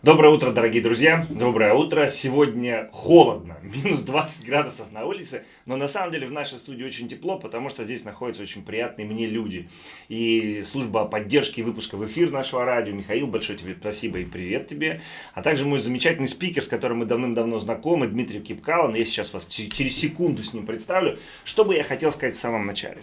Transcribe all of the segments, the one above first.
Доброе утро, дорогие друзья. Доброе утро. Сегодня холодно, минус 20 градусов на улице, но на самом деле в нашей студии очень тепло, потому что здесь находятся очень приятные мне люди. И служба поддержки выпуска в эфир нашего радио. Михаил, большое тебе спасибо и привет тебе. А также мой замечательный спикер, с которым мы давным-давно знакомы, Дмитрий Кипкалан. Я сейчас вас через секунду с ним представлю. Что бы я хотел сказать в самом начале.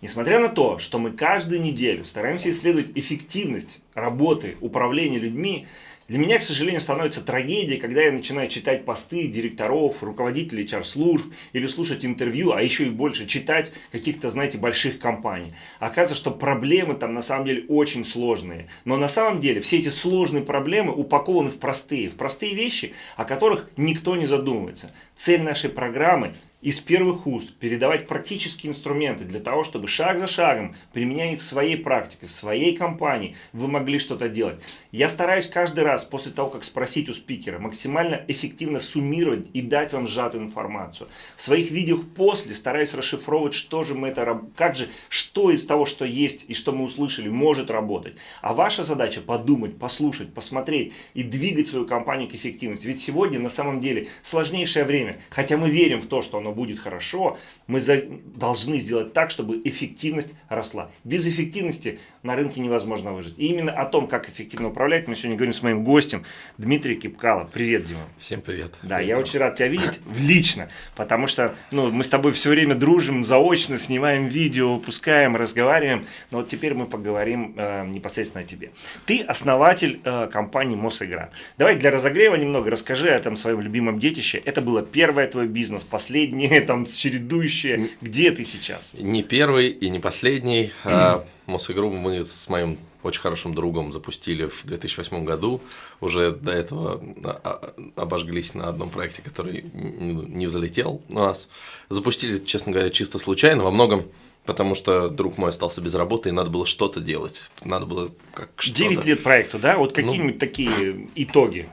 Несмотря на то, что мы каждую неделю стараемся исследовать эффективность работы, управления людьми, для меня, к сожалению, становится трагедией, когда я начинаю читать посты директоров, руководителей HR-служб или слушать интервью, а еще и больше читать каких-то, знаете, больших компаний. Оказывается, что проблемы там на самом деле очень сложные. Но на самом деле все эти сложные проблемы упакованы в простые, в простые вещи, о которых никто не задумывается. Цель нашей программы из первых уст передавать практические инструменты для того, чтобы шаг за шагом, применяя их в своей практике, в своей компании, вы могли что-то делать. Я стараюсь каждый раз после того, как спросить у спикера, максимально эффективно суммировать и дать вам сжатую информацию. В своих видео после стараюсь расшифровывать, что же мы это, как же, что из того, что есть и что мы услышали, может работать. А ваша задача подумать, послушать, посмотреть и двигать свою компанию к эффективности. Ведь сегодня на самом деле сложнейшее время, хотя мы верим в то, что оно оно будет хорошо, мы за, должны сделать так, чтобы эффективность росла. Без эффективности на рынке невозможно выжить. И именно о том, как эффективно управлять, мы сегодня говорим с моим гостем Дмитрием Кипкало. Привет, Дима. Всем привет. Да, привет, я Дима. очень рад тебя видеть лично, потому что ну, мы с тобой все время дружим, заочно снимаем видео, выпускаем, разговариваем. Но вот теперь мы поговорим э, непосредственно о тебе. Ты основатель э, компании Мосигра. Давай для разогрева немного расскажи о этом своем любимом детище. Это было первое твой бизнес, последнее, там, чередующее. Где ты сейчас? Не первый и не последний. Мосигру мы с моим очень хорошим другом запустили в 2008 году. Уже до этого а, а, обожглись на одном проекте, который не взлетел у нас. Запустили, честно говоря, чисто случайно, во многом потому что друг мой остался без работы, и надо было что-то делать. Надо было как что-то. 9 лет проекту, да? Вот какие-нибудь ну, такие итоги?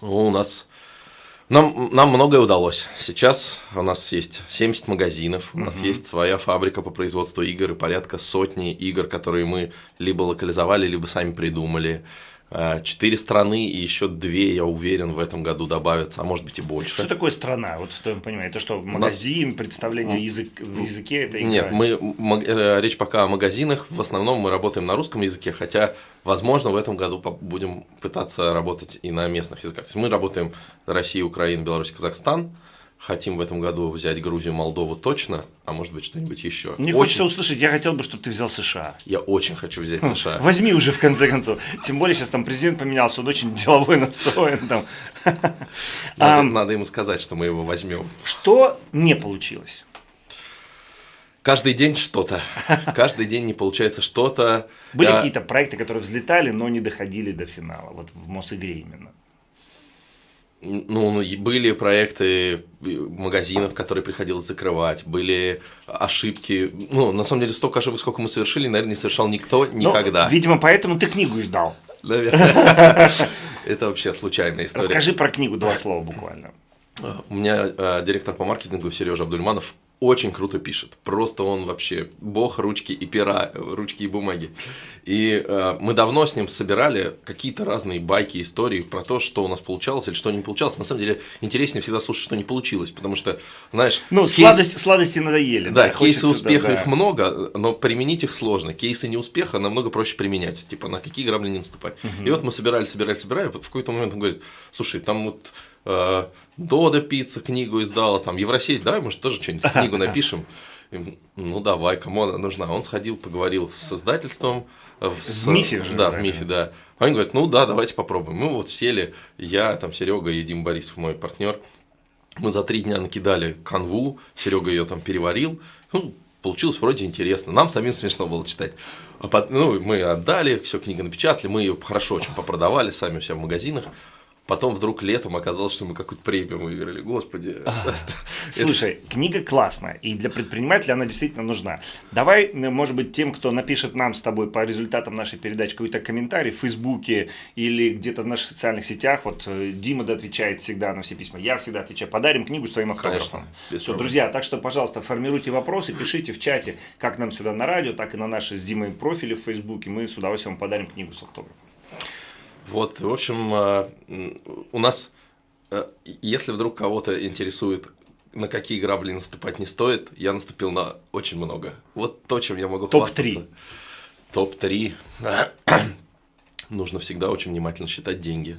У нас нам, нам многое удалось. Сейчас у нас есть 70 магазинов, у нас есть своя фабрика по производству игр и порядка сотни игр, которые мы либо локализовали, либо сами придумали. Э, четыре страны и еще две, я уверен, в этом году добавятся, а может быть и больше. Что такое страна? Вот в твоем понимании, это что, магазин, нас... представление язык, в языке это игра? Нет, мы, э, речь пока о магазинах, в основном мы работаем на русском языке, хотя, возможно, в этом году будем пытаться работать и на местных языках. То есть мы работаем Россия, Украина, Беларусь, Казахстан, хотим в этом году взять Грузию, Молдову точно, а может быть что-нибудь еще. Мне очень... хочется услышать, я хотел бы, чтобы ты взял США. Я очень хочу взять хм, США. Возьми уже в конце концов. Тем более сейчас там президент поменялся, он очень деловой настроен. Там. Надо, надо ему сказать, что мы его возьмем. Что не получилось? Каждый день что-то. Каждый день не получается что-то. Были какие-то проекты, которые взлетали, но не доходили до финала, вот в Мосигре именно? Ну, ну были проекты магазинов, которые приходилось закрывать, были ошибки. Ну, на самом деле, столько ошибок, сколько мы совершили, наверное, не совершал никто никогда. Ну, видимо, поэтому ты книгу издал. Наверное. Это вообще случайная история. Расскажи про книгу два слова буквально. У меня э, директор по маркетингу Сережа Абдульманов очень круто пишет. Просто он вообще бог ручки и пера, ручки и бумаги. И э, мы давно с ним собирали какие-то разные байки, истории про то, что у нас получалось или что не получалось. На самом деле интереснее всегда слушать, что не получилось, потому что, знаешь... Ну, кейс... сладости, сладости надоели. Да, да кейсы успеха да, да. их много, но применить их сложно. Кейсы неуспеха намного проще применять. Типа, на какие грабли не наступать. Угу. И вот мы собирали, собирали, собирали. В какой-то момент он говорит, слушай, там вот э, Дода Пицца книгу издала, там Евросеть, давай, может, тоже что-нибудь книгу напишем. Ну давай, кому она нужна? Он сходил, поговорил с издательством. В, с, в МИФе же. Да, в МИФе, да. Они говорят, ну да, давайте попробуем. Мы вот сели, я, там Серега и Дим Борисов, мой партнер. Мы за три дня накидали канву, Серега ее там переварил. Ну, получилось вроде интересно. Нам самим смешно было читать. А ну, мы отдали, все, книга напечатали, мы ее хорошо очень попродавали сами у себя в магазинах. Потом вдруг летом оказалось, что мы какую-то премию выиграли. Господи. Слушай, книга классная, и для предпринимателя она действительно нужна. Давай, может быть, тем, кто напишет нам с тобой по результатам нашей передачи какой-то комментарий в Фейсбуке или где-то в наших социальных сетях, вот э, Дима да отвечает всегда на все письма, я всегда отвечаю, подарим книгу с твоим автографом. Все, друзья, так что, пожалуйста, формируйте вопросы, пишите в чате, как нам сюда на радио, так и на наши с Димой профили в Фейсбуке, мы с удовольствием подарим книгу с автографом. Вот, в общем, э, у нас, э, если вдруг кого-то интересует, на какие грабли наступать не стоит, я наступил на очень много. Вот то, чем я могу Топ-3. Топ-3. Нужно всегда очень внимательно считать деньги.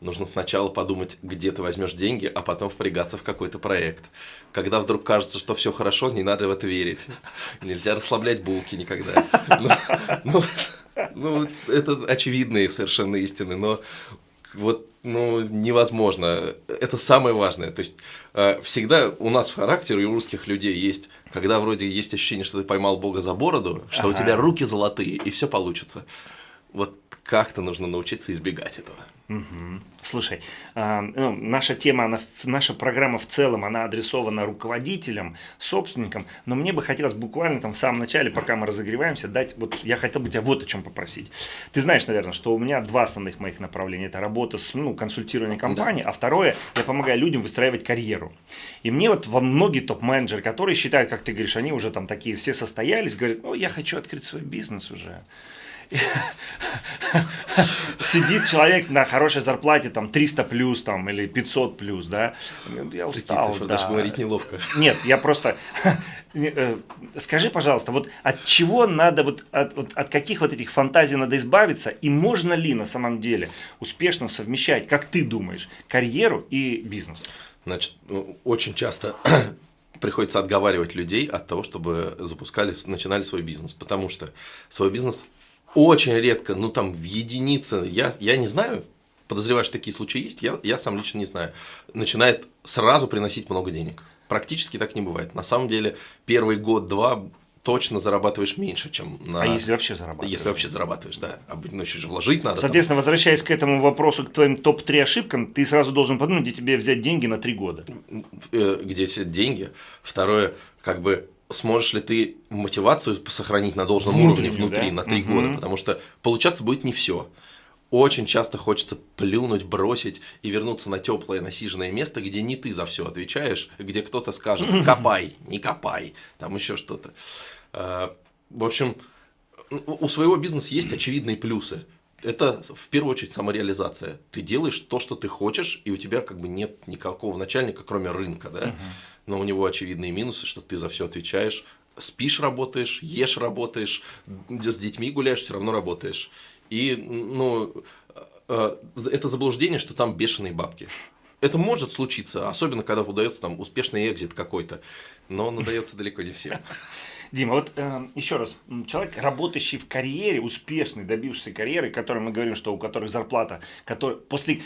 Нужно сначала подумать, где ты возьмешь деньги, а потом впрягаться в какой-то проект. Когда вдруг кажется, что все хорошо, не надо в это верить. Нельзя расслаблять булки никогда. Ну, это очевидные совершенно истины, но вот ну, невозможно. Это самое важное. То есть э, всегда у нас в характере у русских людей есть, когда вроде есть ощущение, что ты поймал Бога за бороду, что ага. у тебя руки золотые, и все получится. Вот как-то нужно научиться избегать этого. Угу. Слушай, э, ну, наша тема, она, наша программа в целом, она адресована руководителям, собственникам, но мне бы хотелось буквально там в самом начале, пока мы разогреваемся, дать, вот я хотел бы тебя вот о чем попросить. Ты знаешь, наверное, что у меня два основных моих направления. Это работа с ну, консультированием компании, да. а второе, я помогаю людям выстраивать карьеру. И мне вот во многие топ-менеджеры, которые считают, как ты говоришь, они уже там такие все состоялись, говорят, ну, я хочу открыть свой бизнес уже. Сидит человек на хорошей зарплате, там, 300 плюс, там, или 500 плюс, да. Я устал, цифры, да. даже говорить неловко. Нет, я просто... Э, скажи, пожалуйста, вот от чего надо, вот от, вот от каких вот этих фантазий надо избавиться, и можно ли на самом деле успешно совмещать, как ты думаешь, карьеру и бизнес? Значит, ну, очень часто приходится отговаривать людей от того, чтобы запускали, начинали свой бизнес, потому что свой бизнес очень редко, ну там в единице, я, я не знаю, подозреваю, что такие случаи есть, я, я сам лично не знаю, начинает сразу приносить много денег. Практически так не бывает. На самом деле, первый год-два точно зарабатываешь меньше, чем на... А если вообще зарабатываешь? Если вообще зарабатываешь, да. А, ну, еще же вложить надо. Соответственно, там. возвращаясь к этому вопросу, к твоим топ-3 ошибкам, ты сразу должен подумать, где тебе взять деньги на 3 года. Э, где взять деньги. Второе, как бы сможешь ли ты мотивацию сохранить на должном Внутреннюю, уровне внутри да? на три угу. года, потому что получаться будет не все. Очень часто хочется плюнуть, бросить и вернуться на теплое насиженное место, где не ты за все отвечаешь, где кто-то скажет копай, не копай, там еще что-то. А, в общем, у своего бизнеса есть очевидные плюсы. Это в первую очередь самореализация. Ты делаешь то, что ты хочешь, и у тебя как бы нет никакого начальника, кроме рынка, да но у него очевидные минусы, что ты за все отвечаешь, спишь, работаешь, ешь, работаешь, с детьми гуляешь, все равно работаешь. И, ну, э, это заблуждение, что там бешеные бабки. Это может случиться, особенно когда удается там успешный экзит какой-то, но он удается далеко не всем. Дима, вот э, еще раз, человек, работающий в карьере, успешный, добившийся карьеры, который мы говорим, что у которых зарплата, который после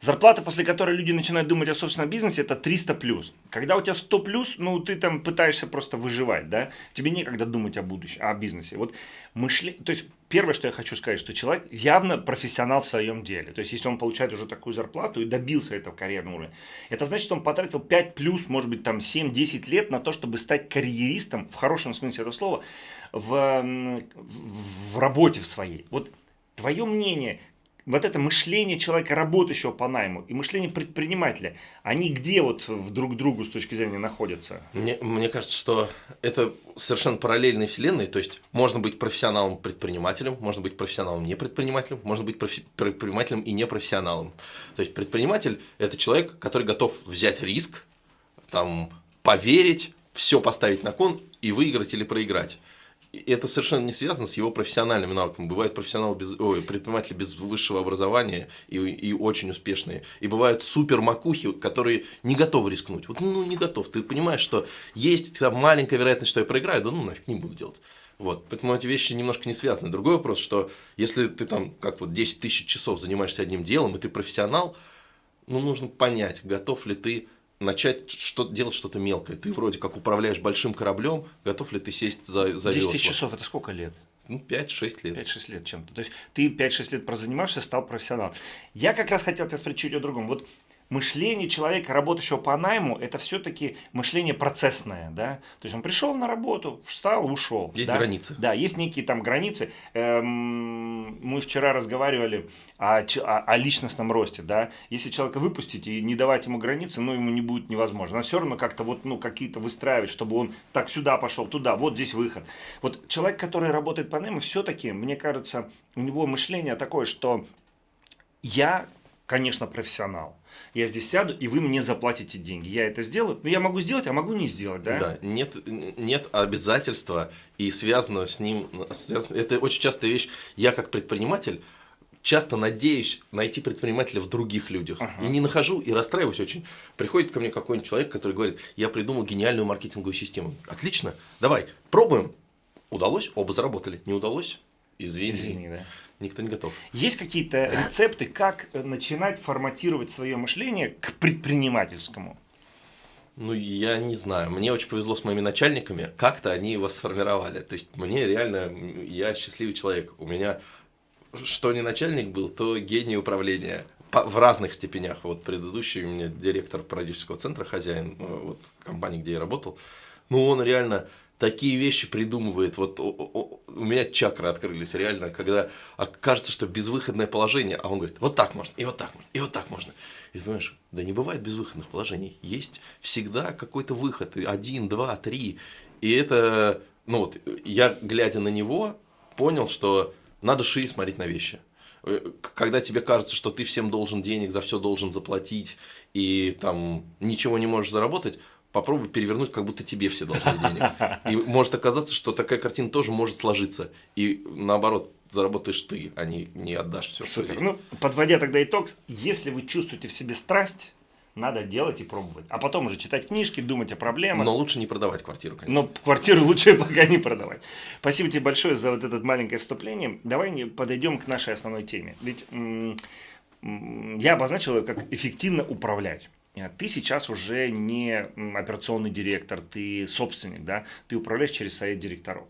Зарплата, после которой люди начинают думать о собственном бизнесе, это 300 плюс. Когда у тебя 100 плюс, ну ты там пытаешься просто выживать, да? Тебе некогда думать о будущем, о бизнесе. Вот мышление, то есть первое, что я хочу сказать, что человек явно профессионал в своем деле. То есть если он получает уже такую зарплату и добился этого карьерного уровня, это значит, что он потратил 5 плюс, может быть там 7-10 лет на то, чтобы стать карьеристом, в хорошем смысле этого слова, в, в работе в своей. Вот твое мнение, вот это мышление человека, работающего по найму, и мышление предпринимателя, они где вот в друг другу с точки зрения находятся? Мне, мне кажется, что это совершенно параллельные вселенные, то есть можно быть профессионалом-предпринимателем, можно быть профессионалом-не-предпринимателем, можно быть профи- предпринимателем и непрофессионалом. То есть предприниматель – это человек, который готов взять риск, там, поверить, все поставить на кон и выиграть или проиграть это совершенно не связано с его профессиональными навыками. Бывают профессионалы без, ой, предприниматели без высшего образования и, и очень успешные. И бывают супер макухи, которые не готовы рискнуть. Вот, ну, не готов. Ты понимаешь, что есть там маленькая вероятность, что я проиграю, да ну нафиг не буду делать. Вот, поэтому эти вещи немножко не связаны. Другой вопрос, что если ты там, как вот 10 тысяч часов занимаешься одним делом, и ты профессионал, ну, нужно понять, готов ли ты начать что делать что-то мелкое. Ты вроде как управляешь большим кораблем, готов ли ты сесть за, за 10 тысяч часов – это сколько лет? Ну, 5-6 лет. 5-6 лет чем-то. То есть, ты 5-6 лет прозанимаешься, стал профессионалом. Я как раз хотел тебя спросить чуть о другом. Вот мышление человека, работающего по найму, это все-таки мышление процессное, да, то есть он пришел на работу, встал, ушел. Есть да? границы. Да, есть некие там границы. Эм, мы вчера разговаривали о, о, о личностном росте, да, если человека выпустить и не давать ему границы, ну, ему не будет невозможно. Но все равно как-то вот, ну, какие-то выстраивать, чтобы он так сюда пошел, туда, вот здесь выход. Вот человек, который работает по найму, все-таки, мне кажется, у него мышление такое, что я, конечно, профессионал. Я здесь сяду, и вы мне заплатите деньги. Я это сделаю. Но я могу сделать, а могу не сделать, да? Да, нет, нет обязательства, и связано с ним, это очень частая вещь. Я как предприниматель часто надеюсь найти предпринимателя в других людях. Ага. И не нахожу, и расстраиваюсь очень. Приходит ко мне какой-нибудь человек, который говорит, я придумал гениальную маркетинговую систему. Отлично, давай, пробуем. Удалось, оба заработали. Не удалось, извини. Извини, да. Никто не готов. Есть какие-то рецепты, как начинать форматировать свое мышление к предпринимательскому? Ну, я не знаю. Мне очень повезло с моими начальниками. Как-то они его сформировали. То есть, мне реально, я счастливый человек. У меня что не начальник был, то гений управления в разных степенях. Вот предыдущий у меня директор продюсерского центра, хозяин э, вот, компании, где я работал, ну он реально такие вещи придумывает. Вот у меня чакры открылись реально, когда кажется, что безвыходное положение, а он говорит, вот так можно, и вот так можно, и вот так можно. И ты понимаешь, да не бывает безвыходных положений. Есть всегда какой-то выход, один, два, три. И это, ну вот, я глядя на него, понял, что надо шире смотреть на вещи. Э, когда тебе кажется, что ты всем должен денег, за все должен заплатить и там ничего не можешь заработать, попробуй перевернуть, как будто тебе все должны денег. И может оказаться, что такая картина тоже может сложиться. И наоборот, заработаешь ты, а не, не отдашь все. Супер. Ну, подводя тогда итог, если вы чувствуете в себе страсть, надо делать и пробовать. А потом уже читать книжки, думать о проблемах. Но лучше не продавать квартиру, конечно. Но квартиру лучше пока не продавать. Спасибо тебе большое за вот это маленькое вступление. Давай подойдем к нашей основной теме. Ведь я обозначил ее как эффективно управлять. Ты сейчас уже не операционный директор, ты собственник, да, ты управляешь через совет директоров.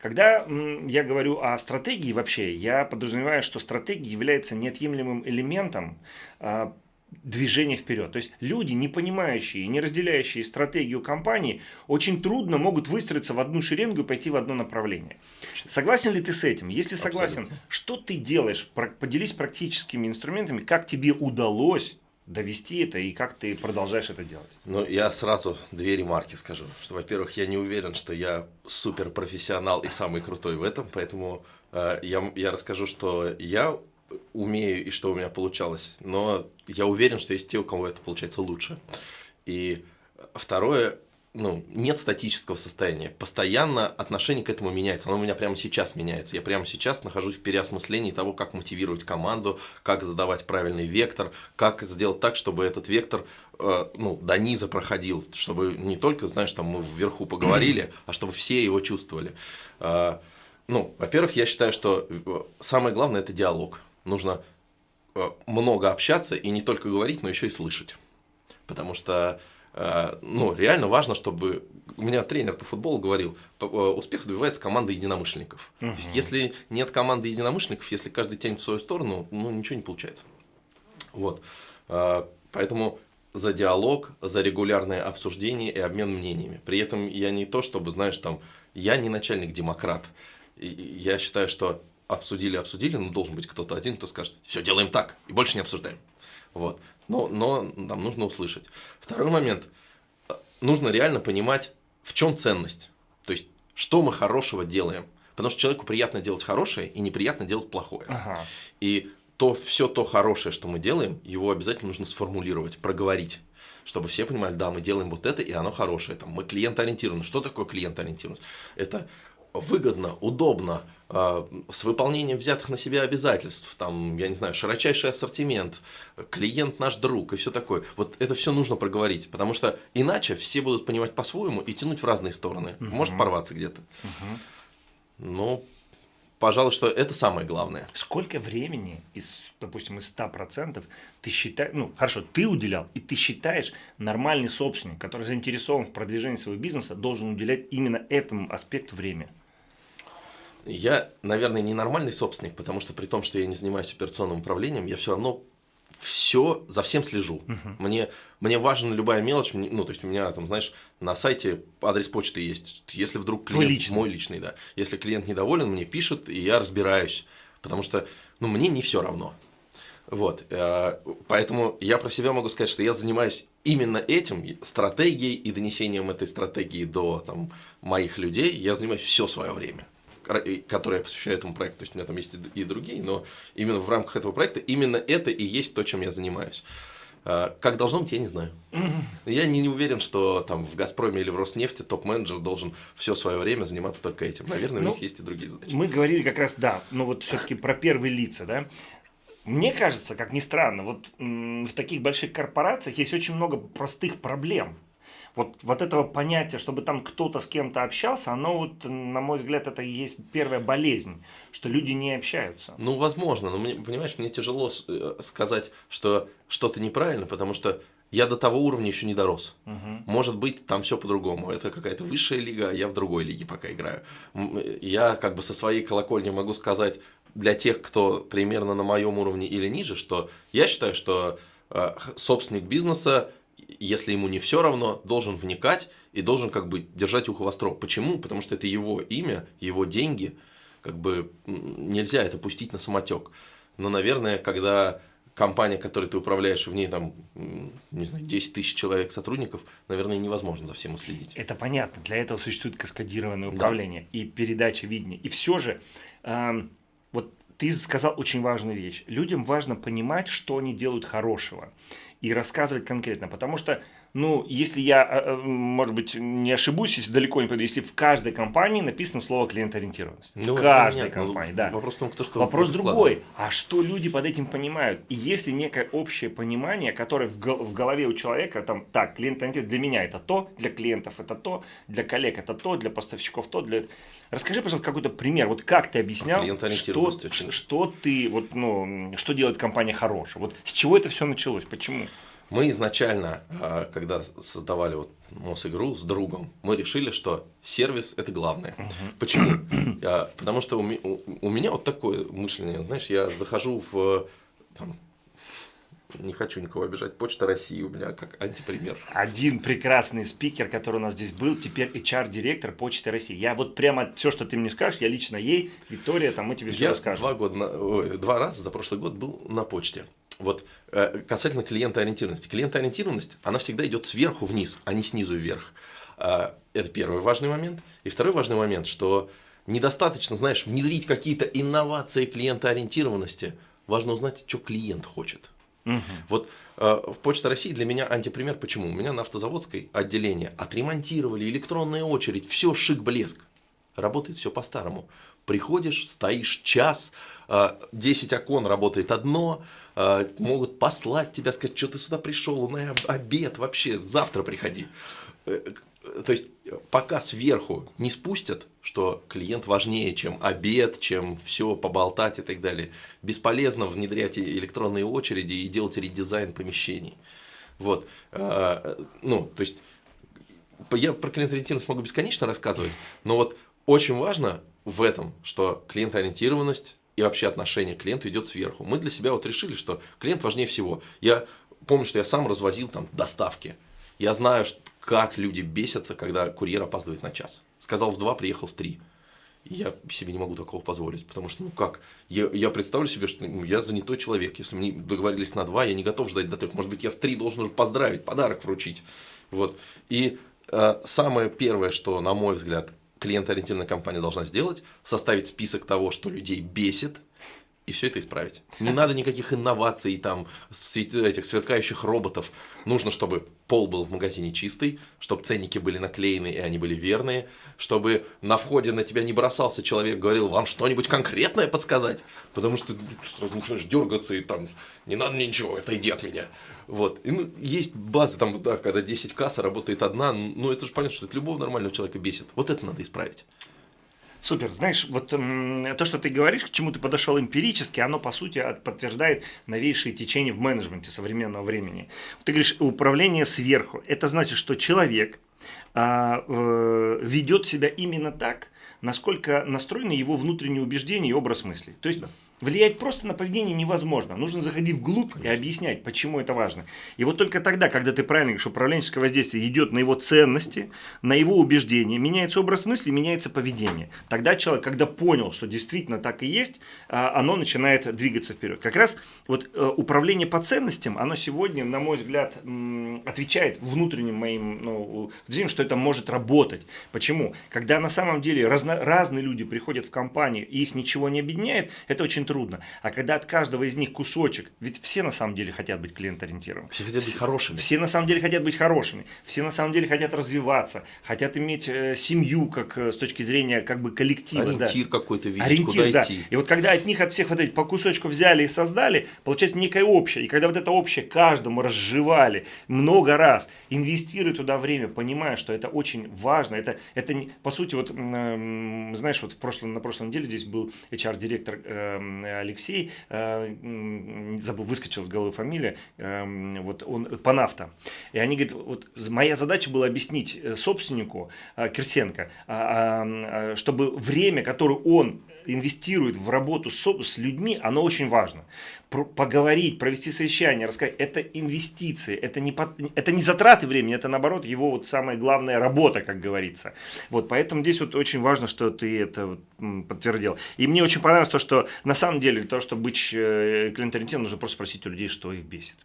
Когда я говорю о стратегии вообще, я подразумеваю, что стратегия является неотъемлемым элементом а, движение вперед. То есть люди, не понимающие, не разделяющие стратегию компании, очень трудно могут выстроиться в одну шеренгу и пойти в одно направление. Согласен ли ты с этим? Если согласен, Абсолютно. что ты делаешь? Поделись практическими инструментами, как тебе удалось довести это и как ты продолжаешь это делать? Ну, я сразу две ремарки скажу. Что, во-первых, я не уверен, что я суперпрофессионал и самый крутой в этом, поэтому э, я, я расскажу, что я умею и что у меня получалось, но я уверен, что есть те, у кого это получается лучше. И второе, ну, нет статического состояния. Постоянно отношение к этому меняется. Оно у меня прямо сейчас меняется. Я прямо сейчас нахожусь в переосмыслении того, как мотивировать команду, как задавать правильный вектор, как сделать так, чтобы этот вектор э, ну, до низа проходил, чтобы не только, знаешь, там мы вверху поговорили, а чтобы все его чувствовали. Э, ну, во-первых, я считаю, что э, самое главное – это диалог нужно э, много общаться и не только говорить, но еще и слышать. Потому что ну, реально важно, чтобы... У меня тренер по футболу говорил, э, успех добивается команда единомышленников. Угу. То есть, если нет команды единомышленников, если каждый тянет в свою сторону, ну, ничего не получается. Вот. Поэтому за диалог, за регулярное обсуждение и обмен мнениями. При этом я не то, чтобы, знаешь, там, я не начальник-демократ. Я считаю, что обсудили, обсудили, но должен быть кто-то один, кто скажет, все, делаем так, и больше не обсуждаем. Вот. Но, но нам нужно услышать. Второй момент. Нужно реально понимать, в чем ценность. То есть, что мы хорошего делаем. Потому что человеку приятно делать хорошее и неприятно делать плохое. Ага. И то, все то хорошее, что мы делаем, его обязательно нужно сформулировать, проговорить чтобы все понимали, да, мы делаем вот это, и оно хорошее. Там, мы клиент-ориентированы. Что такое клиент-ориентированность? Это выгодно, удобно, с выполнением взятых на себя обязательств, там, я не знаю, широчайший ассортимент, клиент наш друг и все такое. Вот это все нужно проговорить, потому что иначе все будут понимать по-своему и тянуть в разные стороны. Угу. Может порваться где-то. Угу. Ну, пожалуй, что это самое главное. Сколько времени, из, допустим, из 100% ты считаешь, ну, хорошо, ты уделял, и ты считаешь, нормальный собственник, который заинтересован в продвижении своего бизнеса, должен уделять именно этому аспекту времени? Я, наверное, не нормальный собственник, потому что при том, что я не занимаюсь операционным управлением, я все равно все, за всем слежу. Uh-huh. Мне, мне важна любая мелочь, ну, то есть у меня там, знаешь, на сайте адрес почты есть. Если вдруг клиент, Твой личный. мой личный, да, если клиент недоволен, мне пишет, и я разбираюсь, потому что, ну, мне не все равно. Вот, э, поэтому я про себя могу сказать, что я занимаюсь именно этим, стратегией и донесением этой стратегии до там, моих людей, я занимаюсь все свое время которые я посвящаю этому проекту, то есть у меня там есть и другие, но именно в рамках этого проекта именно это и есть то, чем я занимаюсь. А, как должно быть, я не знаю. Я не, не уверен, что там в «Газпроме» или в «Роснефти» топ-менеджер должен все свое время заниматься только этим. Наверное, ну, у них есть и другие задачи. Мы говорили как раз, да, но вот все-таки про первые лица, да. Мне кажется, как ни странно, вот в таких больших корпорациях есть очень много простых проблем вот, вот этого понятия, чтобы там кто-то с кем-то общался, оно вот, на мой взгляд, это и есть первая болезнь, что люди не общаются. Ну, возможно, но мне, понимаешь, мне тяжело э, сказать, что что-то неправильно, потому что я до того уровня еще не дорос. Угу. Может быть, там все по-другому. Это какая-то высшая лига, а я в другой лиге пока играю. Я как бы со своей колокольни могу сказать для тех, кто примерно на моем уровне или ниже, что я считаю, что э, собственник бизнеса если ему не все равно, должен вникать и должен как бы держать ухо востро. Почему? Потому что это его имя, его деньги, как бы нельзя это пустить на самотек. Но, наверное, когда компания, которой ты управляешь, в ней там, не знаю, 10 тысяч человек сотрудников, наверное, невозможно за всем уследить. Это понятно. Для этого существует каскадированное управление да. и передача видения. И все же, э, вот ты сказал очень важную вещь. Людям важно понимать, что они делают хорошего и рассказывать конкретно. Потому что, ну, если я, э, э, может быть, не ошибусь, если далеко не пойду, если в каждой компании написано слово клиентоориентированность. Ну, в каждой нет, компании, да. Вопрос в том, кто что Вопрос другой. А что люди под этим понимают? И если некое общее понимание, которое в голове у человека, там, так, клиентоориентированность для меня это то, для клиентов это то, для коллег это то, для поставщиков то, для... Расскажи, пожалуйста, какой-то пример. Вот как ты объяснял, что, очень... что ты, вот, ну, что делает компания хорошая? Вот с чего это все началось? Почему? Мы изначально, а, когда создавали вот Мосигру с другом, мы решили, что сервис это главное. Почему? Потому что у, у меня вот такое мышление, знаешь, я захожу в там, не хочу никого обижать. Почта России у меня как антипример. Один прекрасный спикер, который у нас здесь был, теперь HR-директор Почты России. Я вот прямо все, что ты мне скажешь, я лично ей, Виктория, там мы тебе все я расскажем. Два, года, ой, два раза за прошлый год был на почте. Вот э, касательно клиентоориентированности. Клиентоориентированность, она всегда идет сверху вниз, а не снизу вверх. Э, это первый важный момент. И второй важный момент, что недостаточно, знаешь, внедрить какие-то инновации клиентоориентированности. Важно узнать, что клиент хочет. Угу. Вот э, в Почта России для меня антипример. Почему? У меня на автозаводской отделении отремонтировали электронная очередь, все шик-блеск. Работает все по-старому. Приходишь, стоишь час, 10 э, окон работает одно, могут послать тебя, сказать, что ты сюда пришел, на обед вообще, завтра приходи. Э, то есть, пока сверху не спустят, что клиент важнее, чем обед, чем все поболтать и так далее, бесполезно внедрять электронные очереди и делать редизайн помещений. Вот. Ну, то есть, я про клиент-ориентированность могу бесконечно рассказывать, но вот очень важно в этом, что клиентоориентированность и вообще отношение к клиенту идет сверху. Мы для себя вот решили, что клиент важнее всего. Я помню, что я сам развозил там доставки. Я знаю, как люди бесятся, когда курьер опаздывает на час. Сказал в два, приехал в три. я себе не могу такого позволить, потому что, ну как, я, я представлю себе, что ну, я занятой человек, если мы договорились на два, я не готов ждать до трех, может быть, я в три должен уже поздравить, подарок вручить, вот, и э, самое первое, что, на мой взгляд, клиентоориентированная компания должна сделать, составить список того, что людей бесит, и все это исправить. Не надо никаких инноваций, там, этих сверкающих роботов. Нужно, чтобы пол был в магазине чистый, чтобы ценники были наклеены и они были верные, чтобы на входе на тебя не бросался человек, говорил, вам что-нибудь конкретное подсказать, потому что сразу начинаешь дергаться и там, не надо мне ничего, это иди от меня. Вот. И, ну, есть базы, там, да, когда 10 касса работает одна, ну это же понятно, что это любого нормального человека бесит. Вот это надо исправить. Супер. Знаешь, вот то, что ты говоришь, к чему ты подошел эмпирически, оно, по сути, подтверждает новейшие течения в менеджменте современного времени. Ты говоришь, управление сверху. Это значит, что человек а, ведет себя именно так, насколько настроены его внутренние убеждения и образ мысли. То есть, Влиять просто на поведение невозможно. Нужно заходить вглубь и объяснять, почему это важно. И вот только тогда, когда ты правильно говоришь, управленческое воздействие идет на его ценности, на его убеждения, меняется образ мысли, меняется поведение. Тогда человек, когда понял, что действительно так и есть, а, оно начинает двигаться вперед. Как раз вот э, управление по ценностям, оно сегодня, на мой взгляд, отвечает внутренним моим ну, что это может работать. Почему? Когда на самом деле разно, разные люди приходят в компанию и их ничего не объединяет, это очень трудно. А когда от каждого из них кусочек, ведь все на самом деле хотят быть клиент-ориентированными. Все хотят быть хорошими. Все на самом деле хотят быть хорошими. Все на самом деле хотят развиваться, хотят иметь э, семью как э, с точки зрения как бы коллектива. Ориентир да. какой-то видеть, Ориентир, куда да. идти. И вот когда от них от всех вот этих по кусочку взяли и создали, получается некое общее. И когда вот это общее каждому разжевали много раз, инвестируя туда время, понимая, что это очень важно, это, это по сути, вот, э, знаешь, вот в прошлом, на прошлой неделе здесь был HR-директор э, Алексей, э, забыл, выскочил с головы фамилия, э, вот он, Панафта. И они говорят, вот моя задача была объяснить э, собственнику Кирсенко, а, а, чтобы время, которое он инвестирует в работу с, с людьми, оно очень важно. Про, поговорить, провести совещание, рассказать, это инвестиции, это не, это не затраты времени, это наоборот его вот самая главная работа, как говорится. Вот, поэтому здесь вот очень важно, что ты это вот подтвердил. И мне очень понравилось то, что на самом деле, то, чтобы быть э, клиент-ориентированным, нужно просто спросить у людей, что их бесит.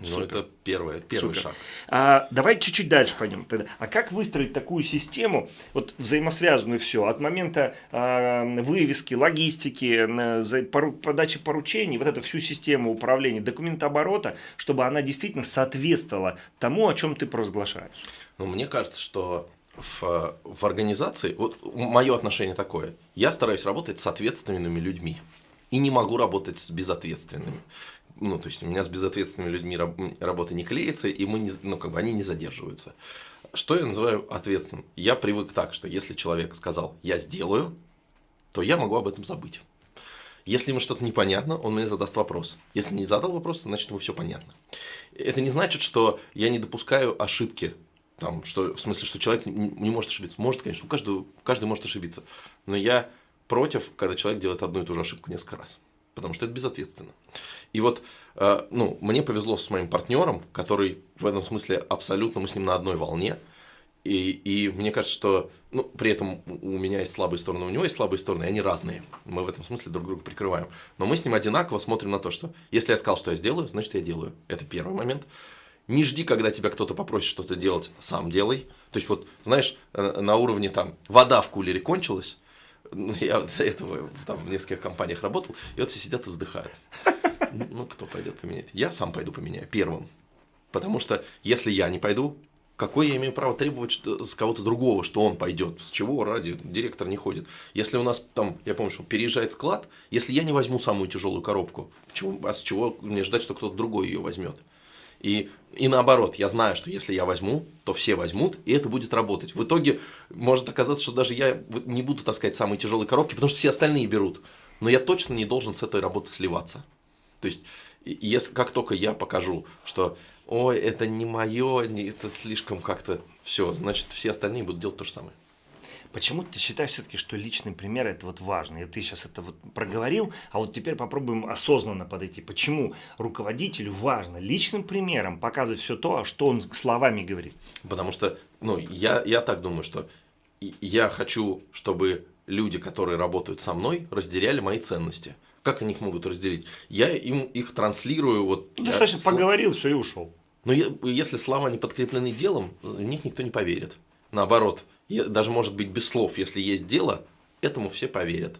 Ну, это первое, первый Супер. шаг. А, давай чуть-чуть дальше пойдем тогда. А как выстроить такую систему, вот взаимосвязанную все, от момента а, вывески, логистики, за, пору, подачи поручений, вот эту всю систему управления, документооборота, чтобы она действительно соответствовала тому, о чем ты провозглашаешь? Ну, мне кажется, что в, в организации, вот мое отношение такое, я стараюсь работать с ответственными людьми и не могу работать с безответственными ну, то есть у меня с безответственными людьми раб, работа не клеится, и мы не, ну, как бы они не задерживаются. Что я называю ответственным? Я привык так, что если человек сказал «я сделаю», то я могу об этом забыть. Если ему что-то непонятно, он мне задаст вопрос. Если не задал вопрос, значит ему все понятно. Это не значит, что я не допускаю ошибки. Там, что, в смысле, что человек не может ошибиться. Может, конечно, у каждого, каждый может ошибиться. Но я против, когда человек делает одну и ту же ошибку несколько раз потому что это безответственно. И вот, э, ну, мне повезло с моим партнером, который в этом смысле абсолютно, мы с ним на одной волне, и, и мне кажется, что ну, при этом у меня есть слабые стороны, у него есть слабые стороны, они разные. Мы в этом смысле друг друга прикрываем. Но мы с ним одинаково смотрим на то, что если я сказал, что я сделаю, значит я делаю. Это первый момент. Не жди, когда тебя кто-то попросит что-то делать, сам делай. То есть вот, знаешь, э, на уровне там вода в кулере кончилась, ну, я до этого там, в нескольких компаниях работал, и вот все сидят и вздыхают. Ну, ну, кто пойдет поменять? Я сам пойду поменяю, первым. Потому что если я не пойду, какое я имею право требовать что, с кого-то другого, что он пойдет? С чего ради директор не ходит? Если у нас там, я помню, что переезжает склад, если я не возьму самую тяжелую коробку, почему, а с чего мне ждать, что кто-то другой ее возьмет? И, и наоборот, я знаю, что если я возьму, то все возьмут, и это будет работать. В итоге может оказаться, что даже я не буду таскать самые тяжелые коробки, потому что все остальные берут. Но я точно не должен с этой работы сливаться. То есть, если, как только я покажу, что ой, это не мое, это слишком как-то все, значит, все остальные будут делать то же самое. Почему ты считаешь все-таки, что личный пример это вот важно? И ты сейчас это вот проговорил, а вот теперь попробуем осознанно подойти. Почему руководителю важно личным примером показывать все то, что он словами говорит? Потому что, ну, я, я так думаю, что я хочу, чтобы люди, которые работают со мной, разделяли мои ценности. Как они их могут разделить? Я им их транслирую. Вот, ну, достаточно я... поговорил, все и ушел. Но если слова не подкреплены делом, в них никто не поверит. Наоборот, даже может быть без слов, если есть дело, этому все поверят.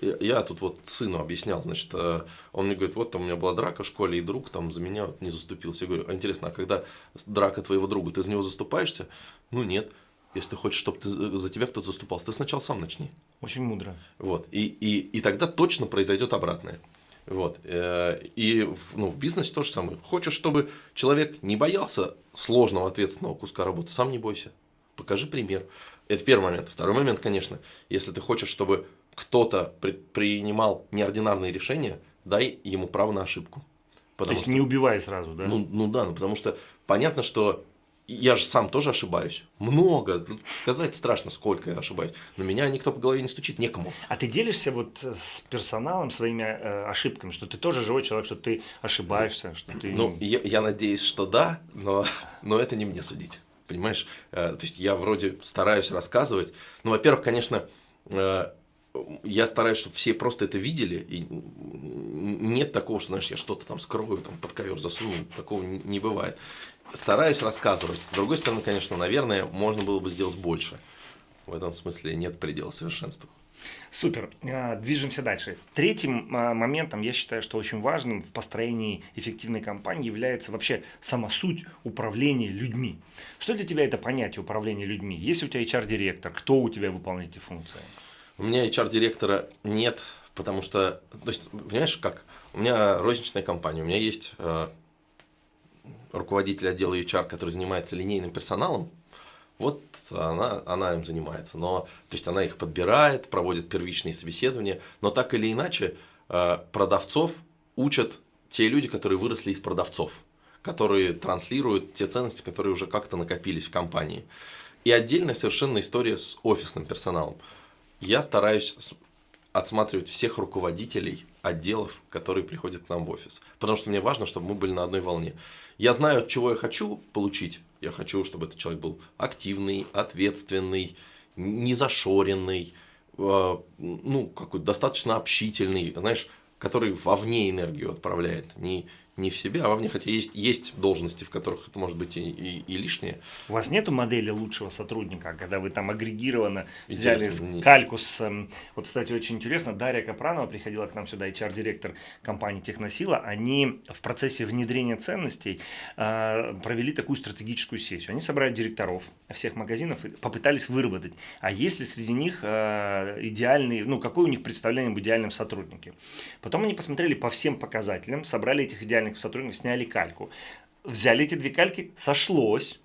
Я тут вот сыну объяснял, значит, э, он мне говорит, вот там у меня была драка в школе, и друг там за меня не заступился. Я говорю, а интересно, а когда драка твоего друга, ты за него заступаешься? Ну нет. Если ты хочешь, чтобы ты, за тебя кто-то заступался, ты сначала сам начни. Очень мудро. Вот. И, и, и тогда точно произойдет обратное. Вот. Э, и ну, в бизнесе то же самое. Хочешь, чтобы человек не боялся сложного ответственного куска работы, сам не бойся. Покажи пример. Это первый момент. Второй момент, конечно, если ты хочешь, чтобы кто-то принимал неординарные решения, дай ему право на ошибку. Потому То есть что, не убивай сразу, да? Ну, ну да, ну потому что понятно, что я же сам тоже ошибаюсь. Много. Сказать страшно, сколько я ошибаюсь. Но меня никто по голове не стучит, некому. А ты делишься вот с персоналом своими э, ошибками, что ты тоже живой человек, что ты ошибаешься, что ты... Ну, я, я надеюсь, что да, но, но это не мне судить. Понимаешь? Э, то есть я вроде стараюсь рассказывать. Ну, во-первых, конечно, э, я стараюсь, чтобы все просто это видели, и нет такого, что, знаешь, я что-то там скрою, там под ковер засуну, такого не бывает стараюсь рассказывать. С другой стороны, конечно, наверное, можно было бы сделать больше. В этом смысле нет предела совершенства. Супер. А, движемся дальше. Третьим а, моментом, я считаю, что очень важным в построении эффективной компании является вообще сама суть управления людьми. Что для тебя это понятие управления людьми? Есть у тебя HR-директор? Кто у тебя выполняет эти функции? У меня HR-директора нет, потому что, то есть, понимаешь, как? У меня розничная компания, у меня есть э, руководитель отдела HR, который занимается линейным персоналом, вот она, она им занимается. Но, то есть она их подбирает, проводит первичные собеседования, но так или иначе э, продавцов учат те люди, которые выросли из продавцов, которые транслируют те ценности, которые уже как-то накопились в компании. И отдельная совершенно история с офисным персоналом. Я стараюсь отсматривать всех руководителей отделов, которые приходят к нам в офис. Потому что мне важно, чтобы мы были на одной волне. Я знаю, чего я хочу получить. Я хочу, чтобы этот человек был активный, ответственный, незашоренный, э, ну, какой-то достаточно общительный, знаешь, который вовне энергию отправляет, не, не в себя, а вовне, хотя есть, есть должности, в которых это может быть и, и, и лишнее. У вас нету модели лучшего сотрудника, когда вы там агрегированно взяли кальку с... Эм, вот, кстати, очень интересно, Дарья Капранова приходила к нам сюда, HR-директор компании Техносила, они в процессе внедрения ценностей э, провели такую стратегическую сессию. Они собрали директоров всех магазинов и попытались выработать, а есть ли среди них э, идеальный, ну, какое у них представление об идеальном сотруднике. Потом они посмотрели по всем показателям, собрали этих идеальных реальных сотрудников сняли кальку. Взяли эти две кальки, сошлось,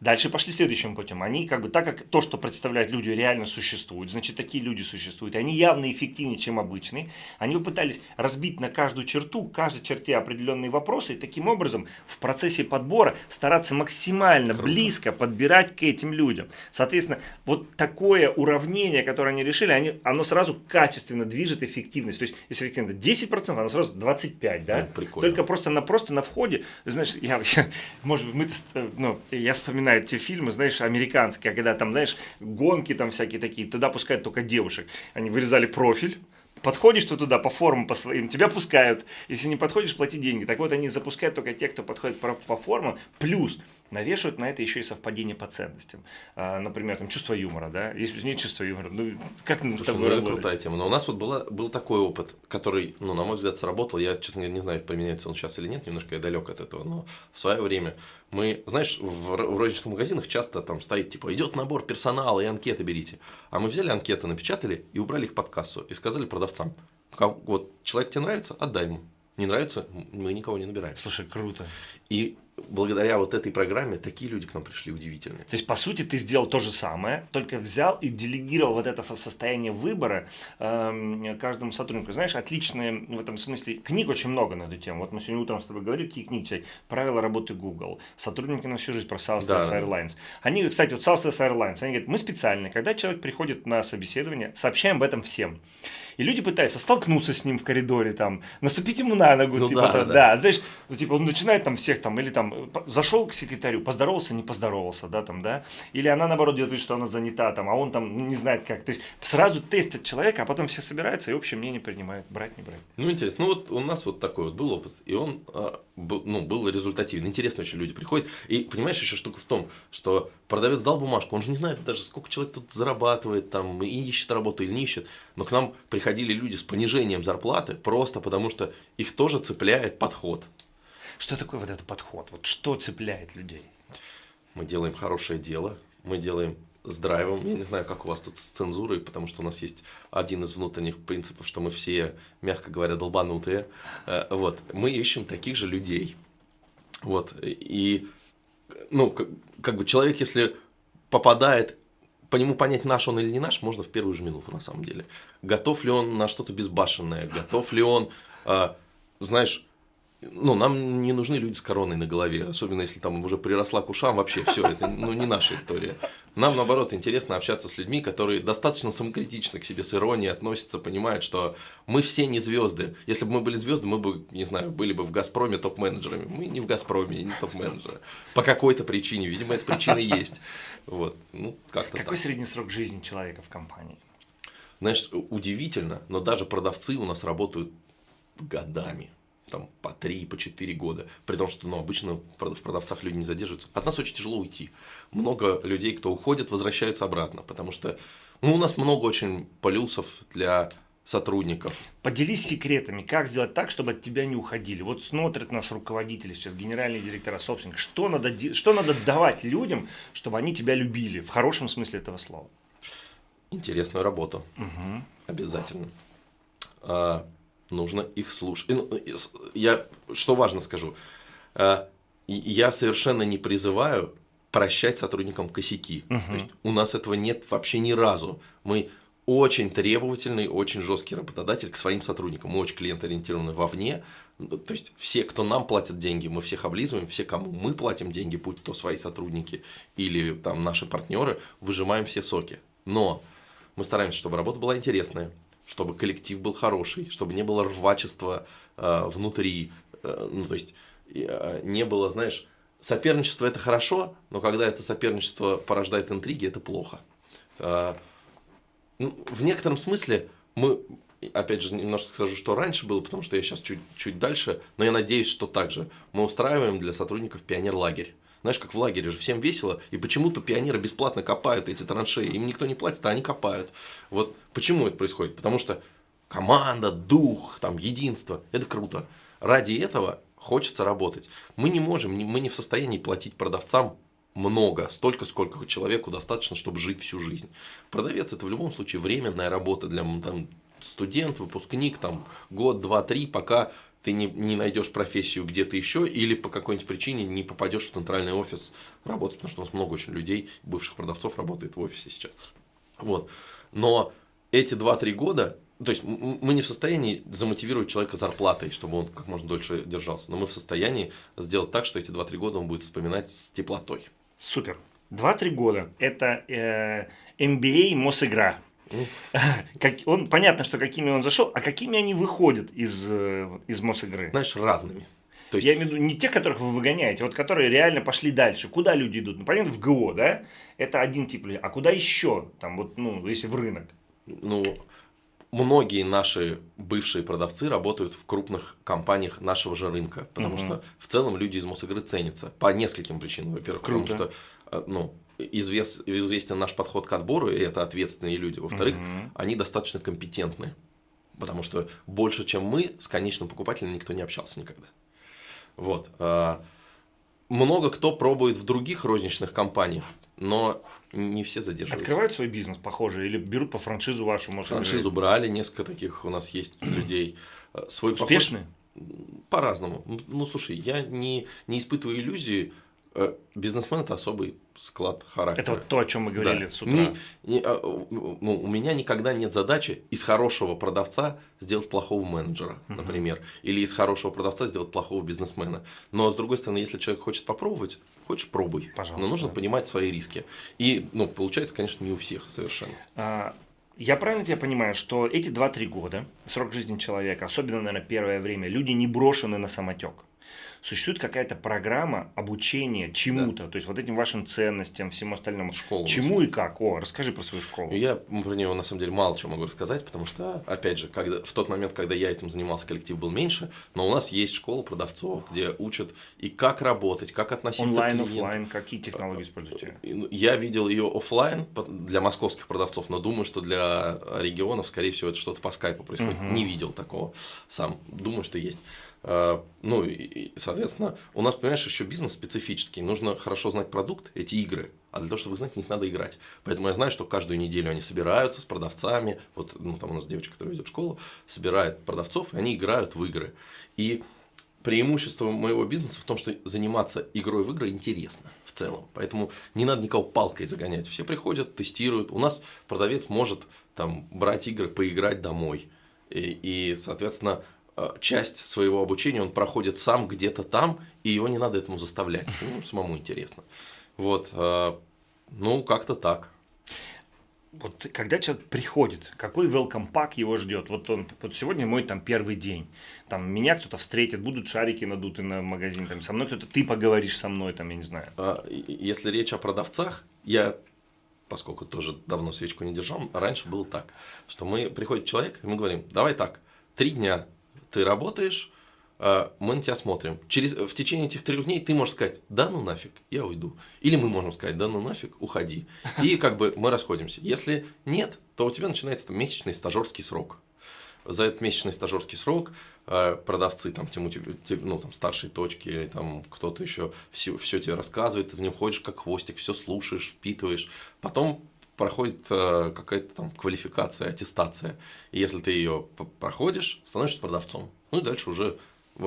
Дальше пошли следующим путем. Они как бы так как то, что представляют люди, реально существует, значит такие люди существуют, они явно эффективнее, чем обычные. Они попытались разбить на каждую черту, каждой черте определенные вопросы и таким образом в процессе подбора стараться максимально Круто. близко подбирать к этим людям. Соответственно, вот такое уравнение, которое они решили, они, оно сразу качественно движет эффективность. То есть, если эффективно 10%, оно сразу 25%, да? Ну, прикольно. Только просто на, просто на входе, знаешь, я, может быть, мы, ну, я вспоминаю вспоминает те фильмы, знаешь, американские, когда там, знаешь, гонки там всякие такие, туда пускают только девушек. Они вырезали профиль, Подходишь ты туда по формам, по своим, тебя пускают. Если не подходишь, плати деньги. Так вот, они запускают только те, кто подходит по, по формам. Плюс навешивают на это еще и совпадение по ценностям. А, например, там чувство юмора, да? Если нет чувства юмора, ну как нам с тобой ну, это крутая тема. Но у нас вот была, был такой опыт, который, ну, на мой взгляд, сработал. Я, честно говоря, не знаю, применяется он сейчас или нет, немножко я далек от этого, но в свое время мы, знаешь, в, в розничных магазинах часто там стоит, типа, идет набор персонала и анкеты берите. А мы взяли анкеты, напечатали и убрали их под кассу. И сказали продавцам, вот человек тебе нравится, отдай ему. Не нравится, мы никого не набираем. Слушай, круто. И благодаря вот этой программе такие люди к нам пришли удивительные. То есть, по сути, ты сделал то же самое, только взял и делегировал вот это состояние выбора э, каждому сотруднику. Знаешь, отличные в этом смысле книг очень много на эту тему. Вот мы сегодня утром с тобой говорили, какие книги читать. Правила работы Google, сотрудники на всю жизнь про Southwest да. Airlines. Они, кстати, вот Southwest Airlines, они говорят, мы специально, когда человек приходит на собеседование, сообщаем об этом всем. И люди пытаются столкнуться с ним в коридоре, там, наступить ему на ногу, ну, типа, да, да, да. знаешь, ну, типа, он начинает там всех там, или там, зашел к секретарю, поздоровался, не поздоровался, да, там, да, или она, наоборот, делает вид, что она занята, там, а он там не знает как, то есть, сразу тестят человека, а потом все собираются и общее мнение принимают, брать, не брать. Ну, интересно, ну, вот у нас вот такой вот был опыт, и он, а, ну, был результативен, интересно очень люди приходят, и, понимаешь, еще штука в том, что продавец дал бумажку, он же не знает даже, сколько человек тут зарабатывает, там, и ищет работу или не ищет, но к нам приходили люди с понижением зарплаты просто потому, что их тоже цепляет подход. Что такое вот этот подход? Вот что цепляет людей? Мы делаем хорошее дело, мы делаем с драйвом. Я не знаю, как у вас тут с цензурой, потому что у нас есть один из внутренних принципов, что мы все, мягко говоря, долбанутые. Э, вот. Мы ищем таких же людей. Вот. И, ну, как бы человек, если попадает по нему понять, наш он или не наш, можно в первую же минуту, на самом деле. Готов ли он на что-то безбашенное, готов ли он, э, знаешь, ну, нам не нужны люди с короной на голове, особенно если там уже приросла к ушам, вообще все, это ну, не наша история. Нам, наоборот, интересно общаться с людьми, которые достаточно самокритично к себе с иронией относятся, понимают, что мы все не звезды. Если бы мы были звезды, мы бы, не знаю, были бы в «Газпроме» топ-менеджерами. Мы не в «Газпроме», не топ-менеджеры. По какой-то причине, видимо, эта причина есть. Вот, ну, как-то Какой так. средний срок жизни человека в компании? Знаешь, удивительно, но даже продавцы у нас работают годами там, по 3, по 4 года. При том, что ну, обычно в продавцах люди не задерживаются. От нас очень тяжело уйти. Много людей, кто уходит, возвращаются обратно. Потому что ну, у нас много очень плюсов для сотрудников. Поделись секретами, как сделать так, чтобы от тебя не уходили. Вот смотрят нас руководители сейчас, генеральные директора, собственники. Что надо, что надо давать людям, чтобы они тебя любили, в хорошем смысле этого слова? Интересную работу. Угу. Обязательно. А, нужно их слушать. Ну, я, что важно скажу, э, я совершенно не призываю прощать сотрудникам косяки. Угу. То есть у нас этого нет вообще ни разу. Мы очень требовательный, очень жесткий работодатель к своим сотрудникам. Мы очень клиент-ориентированы вовне. То есть все, кто нам платят деньги, мы всех облизываем, все, кому мы платим деньги, будь то свои сотрудники или там наши партнеры, выжимаем все соки. Но мы стараемся, чтобы работа была интересная, чтобы коллектив был хороший, чтобы не было рвачества э, внутри, э, ну то есть э, не было, знаешь, соперничество это хорошо, но когда это соперничество порождает интриги, это плохо. Э, ну, в некотором смысле мы, опять же, немножко скажу, что раньше было, потому что я сейчас чуть, чуть дальше, но я надеюсь, что также мы устраиваем для сотрудников пионер-лагерь. Знаешь, как в лагере же всем весело, и почему-то пионеры бесплатно копают эти траншеи, им никто не платит, а они копают. Вот почему это происходит? Потому что команда, дух, там, единство, это круто. Ради этого хочется работать. Мы не можем, мы не в состоянии платить продавцам много, столько, сколько человеку достаточно, чтобы жить всю жизнь. Продавец это в любом случае временная работа для там, студент, выпускник, там, год, два, три, пока ты не, не найдешь профессию где-то еще или по какой-нибудь причине не попадешь в центральный офис работать, потому что у нас много очень людей, бывших продавцов работает в офисе сейчас. Вот. Но эти 2-3 года, то есть мы не в состоянии замотивировать человека зарплатой, чтобы он как можно дольше держался, но мы в состоянии сделать так, что эти 2-3 года он будет вспоминать с теплотой. Супер. 2-3 года – это э, MBA Мосигра. Как, он, понятно, что какими он зашел, а какими они выходят из, э, из Мосигры? Знаешь, разными. То есть... Я имею в виду не те, которых вы выгоняете, вот которые реально пошли дальше. Куда люди идут? Ну, понятно, в ГО, да? Это один тип людей. А куда еще? Там вот, ну, если в рынок. Ну, многие наши бывшие продавцы работают в крупных компаниях нашего же рынка, потому угу. что в целом люди из Мосигры ценятся по нескольким причинам. Во-первых, потому что э, ну, извест, известен наш подход к отбору, и это ответственные люди. Во-вторых, угу. они достаточно компетентны, потому что больше, чем мы, с конечным покупателем никто не общался никогда. Вот. А, много кто пробует в других розничных компаниях, но не все задерживаются. Открывают свой бизнес, похоже, или берут по франшизу вашу? Может, франшизу брали, несколько таких у нас есть людей. Свой Успешные? Похож... По-разному. Ну, слушай, я не, не испытываю иллюзии, Э, бизнесмен это особый склад характера. Это вот то, о чем мы говорили да. с утра. Не, не, а, ну, у меня никогда нет задачи из хорошего продавца сделать плохого менеджера, uh-huh. например, или из хорошего продавца сделать плохого бизнесмена. Но с другой стороны, если человек хочет попробовать, хочешь пробуй. Пожалуйста. Но нужно понимать свои риски. И, ну, получается, конечно, не у всех совершенно. А, я правильно тебя понимаю, что эти 2-3 года, срок жизни человека, особенно, наверное, первое время, люди не брошены на самотек существует какая-то программа обучения чему-то, да. то есть вот этим вашим ценностям, всему остальному. Школа. Чему и как? О, расскажи про свою школу. Я про нее на самом деле мало чего могу рассказать, потому что, опять же, когда, в тот момент, когда я этим занимался, коллектив был меньше, но у нас есть школа продавцов, где учат и как работать, как относиться Онлайн, к клиенту. офлайн, какие технологии используете? Ну, я видел ее офлайн для московских продавцов, но думаю, что для регионов, скорее всего, это что-то по скайпу происходит. Угу. Не видел такого сам. Думаю, что есть. А, ну, и, соответственно, у нас, понимаешь, еще бизнес специфический. Нужно хорошо знать продукт, эти игры. А для того, чтобы знать, в них надо играть. Поэтому я знаю, что каждую неделю они собираются с продавцами. Вот ну, там у нас девочка, которая ведет школу, собирает продавцов, и они играют в игры. И преимущество моего бизнеса в том, что заниматься игрой в игры интересно в целом. Поэтому не надо никого палкой загонять. Все приходят, тестируют. У нас продавец может там брать игры, поиграть домой. И, и соответственно, э, часть своего обучения он проходит сам где-то там, и его не надо этому заставлять. Ну, самому интересно. Вот, э, ну, как-то так. Вот когда человек приходит, какой welcome pack его ждет? Вот он, вот сегодня мой там первый день, там меня кто-то встретит, будут шарики надуты на магазин, там со мной кто-то, ты поговоришь со мной, там, я не знаю. А, если речь о продавцах, я поскольку тоже давно свечку не держал, раньше было так, что мы приходит человек, и мы говорим, давай так, три дня ты работаешь, а, мы на тебя смотрим. Через, в течение этих трех дней ты можешь сказать, да ну нафиг, я уйду. Или мы можем сказать, да ну нафиг, уходи. И как бы мы расходимся. Если нет, то у тебя начинается там, месячный стажерский срок. За этот месячный стажерский срок а, продавцы, там, тему, ну, там, старшие точки, или там кто-то еще все, все тебе рассказывает, ты за ним ходишь как хвостик, все слушаешь, впитываешь. Потом проходит э, какая-то там квалификация, аттестация. И если ты ее проходишь, становишься продавцом. Ну и дальше уже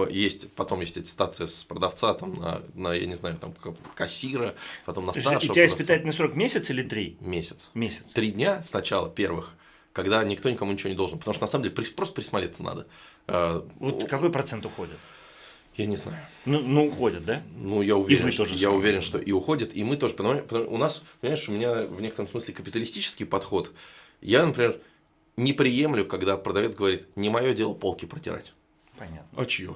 есть, потом есть аттестация с продавца там, на, на, я не знаю, там, кассира, потом на старшего. У тебя испытательный срок месяц или три? Месяц. Месяц. Три дня сначала первых, когда никто никому ничего не должен. Потому что на самом деле просто присмотреться надо. А, вот какой процент уходит? Я не знаю. Ну, ну уходят, да? Ну, я уверен, что, я уверен, что и уходят, и мы тоже. Потому, потому, у нас, понимаешь, у меня в некотором смысле капиталистический подход. Я, например, не приемлю, когда продавец говорит, не мое дело полки протирать. Понятно. А чье?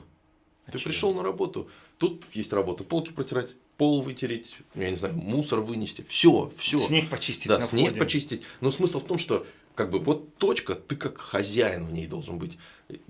А Ты чье? пришел на работу, тут есть работа, полки протирать, пол вытереть, я не знаю, мусор вынести, все, все. Снег почистить. Да, снег входе. почистить. Но смысл в том, что как бы вот точка, ты как хозяин в ней должен быть.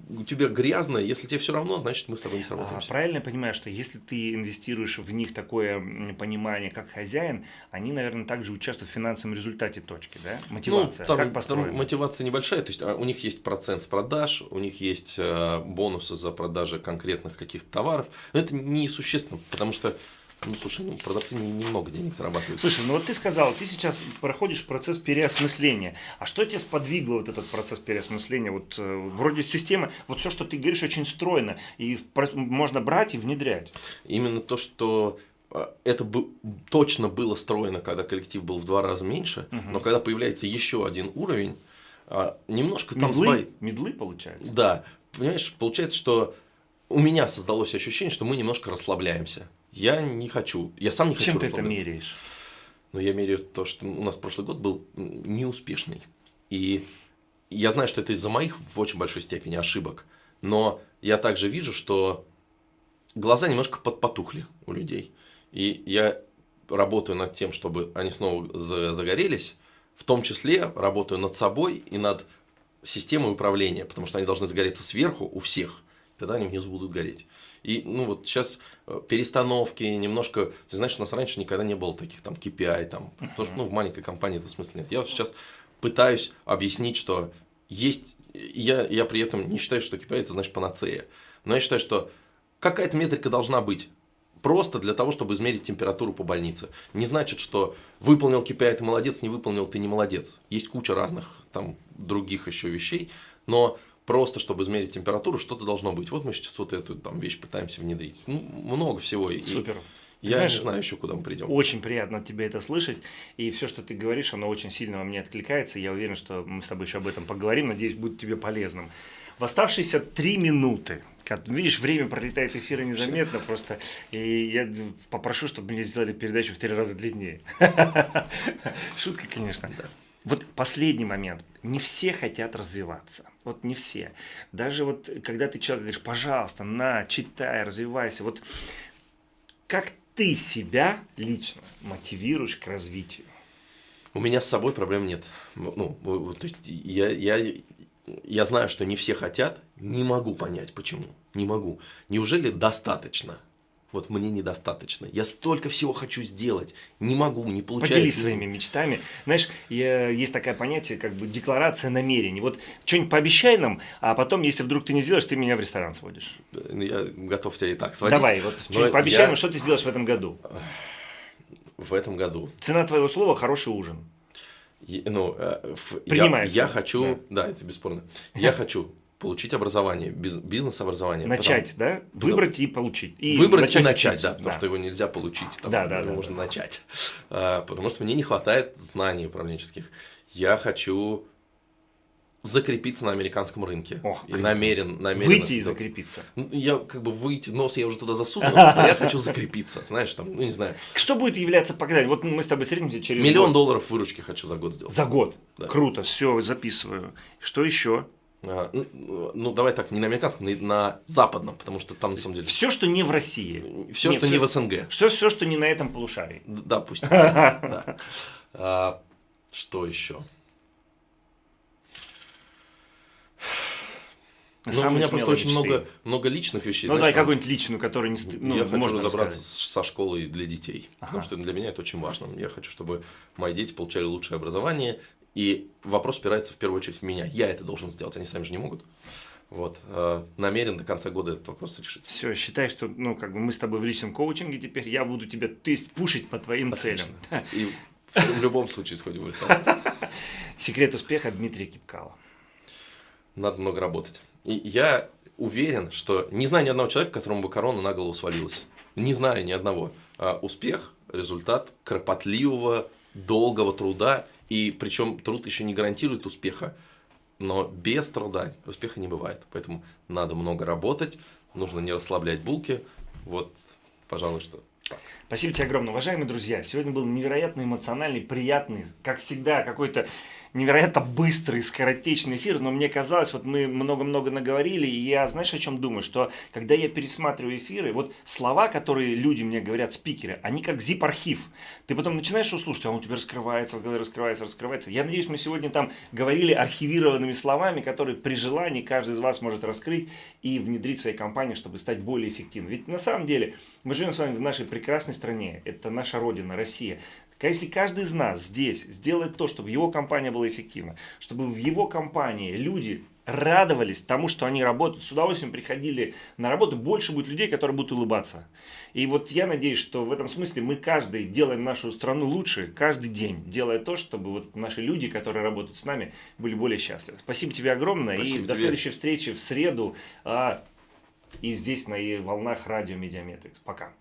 У тебя грязно, если тебе все равно, значит мы с тобой не сработаемся. А, правильно я понимаю, что если ты инвестируешь в них такое понимание, как хозяин, они, наверное, также участвуют в финансовом результате точки, да? Мотивация. Ну, там, как? Там мотивация небольшая, то есть а, у них есть процент с продаж, у них есть э, бонусы за продажи конкретных каких-то товаров, но это несущественно, потому что ну, слушай, ну, продавцы немного денег зарабатывают. Слушай, ну вот ты сказал, ты сейчас проходишь процесс переосмысления. А что тебя сподвигло вот этот процесс переосмысления? Вот э, вроде система, вот все, что ты говоришь, очень стройно, и можно брать и внедрять. Именно то, что э, это бы, точно было строено, когда коллектив был в два раза меньше, угу. но когда появляется еще один уровень, э, немножко медлы, там сбай... Медлы получается? Да. Понимаешь, получается, что у меня создалось ощущение, что мы немножко расслабляемся. Я не хочу, я сам не хочу Чем ты это меряешь? Но я меряю то, что у нас прошлый год был неуспешный. И я знаю, что это из-за моих в очень большой степени ошибок. Но я также вижу, что глаза немножко подпотухли у людей. И я работаю над тем, чтобы они снова загорелись. В том числе работаю над собой и над системой управления, потому что они должны загореться сверху у всех, тогда они внизу будут гореть. И ну вот сейчас э, перестановки немножко, ты знаешь, у нас раньше никогда не было таких там KPI, там, потому что ну, в маленькой компании это смысла нет. Я вот сейчас пытаюсь объяснить, что есть, я, я при этом не считаю, что KPI это значит панацея, но я считаю, что какая-то метрика должна быть. Просто для того, чтобы измерить температуру по больнице. Не значит, что выполнил KPI, ты молодец, не выполнил, ты не молодец. Есть куча разных там других еще вещей, но просто чтобы измерить температуру, что-то должно быть. Вот мы сейчас вот эту там вещь пытаемся внедрить. Ну, много всего. Супер. И я знаешь, не знаю еще, куда мы придем. Очень приятно тебе это слышать. И все, что ты говоришь, оно очень сильно во мне откликается. Я уверен, что мы с тобой еще об этом поговорим. Надеюсь, будет тебе полезным. В оставшиеся три минуты, как, видишь, время пролетает эфира незаметно просто, и я попрошу, чтобы мне сделали передачу в три раза длиннее. Шутка, конечно. Да. Вот последний момент. Не все хотят развиваться. Вот не все. Даже вот, когда ты человек говоришь, пожалуйста, на, читай, развивайся. Вот как ты себя лично мотивируешь к развитию? У меня с собой проблем нет. Ну, то есть я, я, я знаю, что не все хотят, не могу понять, почему. Не могу. Неужели достаточно? Вот мне недостаточно. Я столько всего хочу сделать, не могу, не получается. Поделись своими мечтами. Знаешь, есть такое понятие, как бы декларация намерений. Вот что-нибудь пообещай нам, а потом, если вдруг ты не сделаешь, ты меня в ресторан сводишь. Ну, я готов тебя и так сводить. Давай, вот что-нибудь пообещай я... нам, что ты сделаешь в этом году. В этом году. Цена твоего слова – хороший ужин. Ну, э, я, я хочу, да. да, это бесспорно. Я хочу получить образование, бизнес-образование. Начать, потом, да? Выбрать потом, и получить. И выбрать начать и начать, учиться. да, потому да. что его нельзя получить, там, да, да, его да, можно да. начать. А, потому что мне не хватает знаний управленческих. Я хочу закрепиться на американском рынке. Ох, и намерен, намерен Выйти и закрепиться. Ну, Я как бы выйти, нос я уже туда засунул, а я хочу закрепиться, знаешь, там, ну не знаю, Что будет являться показателем? Вот мы с тобой встретимся через миллион год. долларов выручки хочу за год сделать. За год. Да. Круто, все, записываю. Что еще? А, ну, ну, давай так, не на американском, на, на западном, потому что там на самом деле Все, что не в России. все, Нет, что не в СНГ. Что, все, что не на этом полушарии. Да. А, что еще? Ну, у меня просто очень мечты. много, много личных вещей. Ну знаешь, дай там, какую-нибудь личную, которую не ну, я хочу разобраться с- со школой для детей, потому Ага. что для меня это очень важно. Я хочу, чтобы мои дети получали лучшее образование, и вопрос опирается в первую очередь в меня. Я это должен сделать, они сами же не могут. Вот. э, Намерен до конца года этот вопрос решить. Все, считай, что ну, как бы мы с тобой в личном коучинге теперь, я буду тебя то есть, пушить по твоим целям. И в любом случае сходим ресторан. Секрет успеха Дмитрия Кипкала. Надо много работать. И я уверен, что не знаю ни одного человека, которому бы корона на голову свалилась. Не знаю ни одного. А успех – результат кропотливого, долгого труда. И причем труд еще не гарантирует успеха. Но без труда успеха не бывает. Поэтому надо много работать, нужно не расслаблять булки. Вот, пожалуй, что. Спасибо тебе огромное. Уважаемые друзья, сегодня был невероятно эмоциональный, приятный, как всегда, какой-то невероятно быстрый, скоротечный эфир, но мне казалось, вот мы много-много наговорили, и я, знаешь, о чем думаю, что когда я пересматриваю эфиры, вот слова, которые люди мне говорят, спикеры, они как zip-архив. Ты потом начинаешь его слушать, а он у тебя раскрывается, голове раскрывается, раскрывается. Я надеюсь, мы сегодня там говорили архивированными словами, которые при желании каждый из вас может раскрыть и внедрить в своей компании, чтобы стать более эффективным. Ведь на самом деле мы живем с вами в нашей прекрасной стране, это наша родина, Россия. Так Если каждый из нас здесь сделает то, чтобы его компания была эффективна, чтобы в его компании люди радовались тому, что они работают, с удовольствием приходили на работу, больше будет людей, которые будут улыбаться. И вот я надеюсь, что в этом смысле мы каждый делаем нашу страну лучше, каждый день, делая то, чтобы вот наши люди, которые работают с нами, были более счастливы. Спасибо тебе огромное Спасибо и до тебе. следующей встречи в среду а, и здесь на волнах радио Медиаметрикс. Пока.